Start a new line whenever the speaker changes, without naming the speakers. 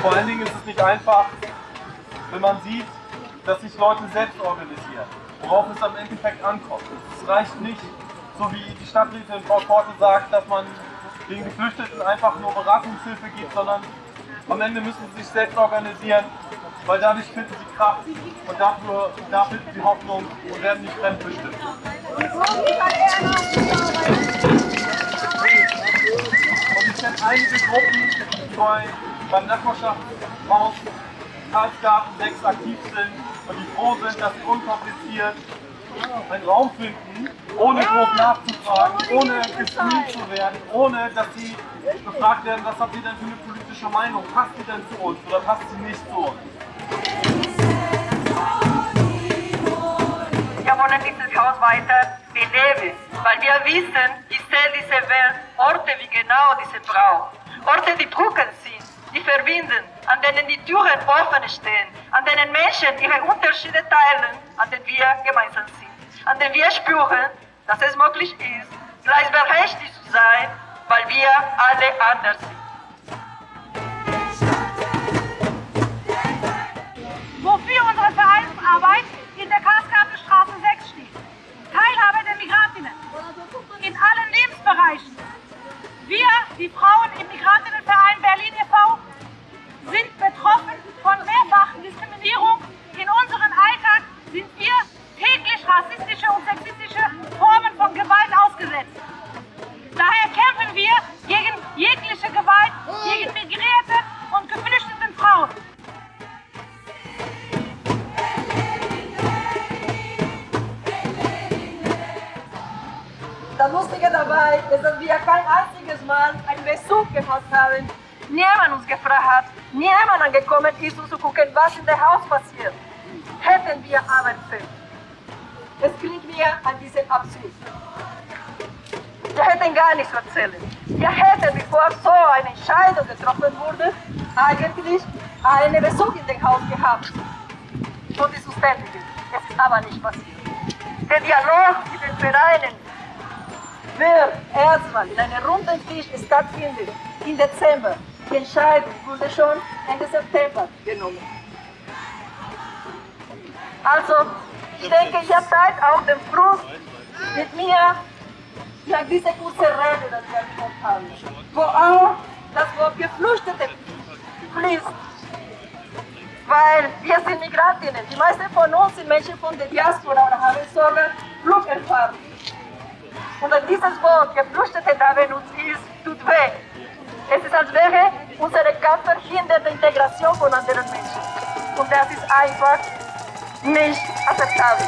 Vor allen Dingen ist es nicht einfach, wenn man sieht, dass sich Leute selbst organisieren, worauf es am Endeffekt ankommt. Es reicht nicht, so wie die Stadträtin Frau Korte sagt, dass man den Geflüchteten einfach nur Beratungshilfe gibt, sondern am Ende müssen sie sich selbst organisieren, weil dadurch finden sie Kraft und dafür, da finden sie Hoffnung und werden nicht fremdbestimmt. Und ich kenne einige Gruppen, die bei, beim Nachbarschaftshaus Karlsgarten 6 aktiv sind und die froh sind, dass sie unkompliziert einen Raum finden, ohne groß nachzufragen, ohne gescreent zu werden, ohne dass sie gefragt werden, was habt ihr denn für eine politische Meinung, passt sie denn zu uns oder passt sie nicht zu uns.
Wir wollen dieses Haus weiter beleben, weil wir wissen, ich sehe diese Welt, Orte wie genau diese Frau. Orte, die drückend sind, die verbinden, an denen die Türen offen stehen, an denen Menschen ihre Unterschiede teilen, an denen wir gemeinsam sind, an denen wir spüren, dass es möglich ist, gleichberechtigt zu sein, weil wir alle anders sind.
Wofür unsere Vereinsarbeit in der Karlsgartenstraße 6 steht. Teilhabe der Migrantinnen in allen Lebensbereichen. Wir, die Frauen im Migrantinnenverein Berlin e.V.,
Das Lustige dabei ist, dass wir kein einziges Mal einen Besuch gemacht haben. Niemand uns gefragt hat, niemand angekommen ist, um zu gucken, was in dem Haus passiert. Hätten wir aber können. Es klingt mir an diesen Abzug. Wir hätten gar nichts zu erzählen. Wir hätten, bevor so eine Entscheidung getroffen wurde, eigentlich einen Besuch in dem Haus gehabt. Und die Zuständigen. Es ist aber nicht passiert. Der Dialog mit den Vereinen wird erstmal in einem runden Tisch stattfinden im Dezember. Die Entscheidung wurde schon Ende September genommen. Also, ich denke, ihr teilt auch den Frust mit mir nach dieser kurzen Rede, die wir gehört haben, wo auch das Wort Geflüchtete fließt. Weil wir sind Migrantinnen. Die meisten von uns sind Menschen von der Diaspora oder haben sogar Flugerfahrung. Und an dieses Wort, Geflüchtete neben uns ist, tut weh. Es ist, als wäre unsere Kampf verhindert die Integration von anderen Menschen. Und das ist einfach nicht akzeptabel.